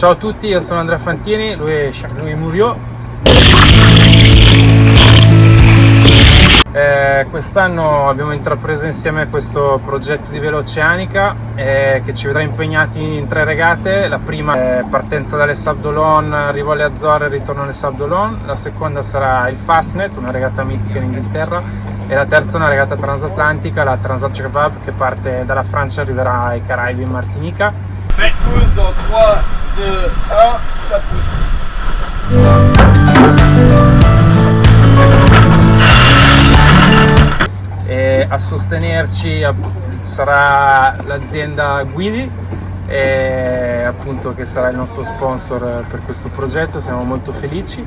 Ciao a tutti, io sono Andrea Fantini, lui è Charles Murio. Eh, quest'anno abbiamo intrapreso insieme questo progetto di Veloceanica eh, che ci vedrà impegnati in tre regate. La prima è partenza dalle Sabdolon, arrivo alle Azzorre e ritorno alle Sabdolon. La seconda sarà il Fastnet, una regata mitica in Inghilterra. E la terza una regata transatlantica, la Transat Jacques che parte dalla Francia e arriverà ai Caraibi in Martinica. Pousse dans 3, 2, 1, ça pousse. E a sostenerci sarà l'azienda Guidi e appunto che sarà il nostro sponsor per questo progetto, siamo molto felici.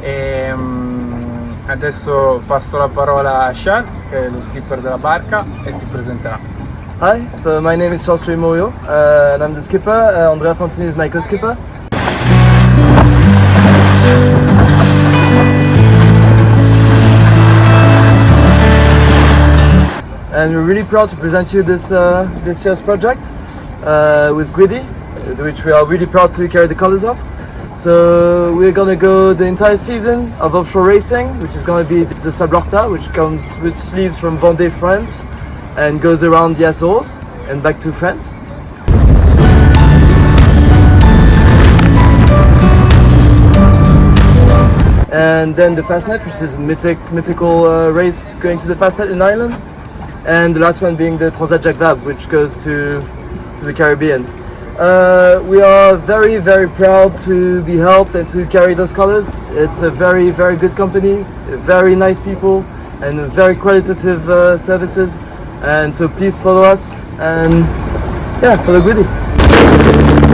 E, um, adesso passo la parola a Charles, che è lo skipper della barca, e si presenterà. Hi, so my name is Charles Moyo uh, and I'm the skipper. Uh, Andrea Fantini is my co-skipper. And we're really proud to present you this uh, this year's project uh, with Guidi, which we are really proud to carry the colors of. So we're gonna go the entire season of offshore racing, which is gonna be the Sables-Horta, which comes which leaves from Vendée, France, and goes around the Azores and back to France. And then the Fastnet, which is a mythic, mythical uh, race going to the Fastnet in Ireland. And the last one being the Transat Jacques Vabre, which goes to, to the Caribbean. Uh, we are very, very proud to be helped and to carry those colors. It's a very, very good company, very nice people, and very qualitative uh, services. And so please follow us and yeah, follow Guidi.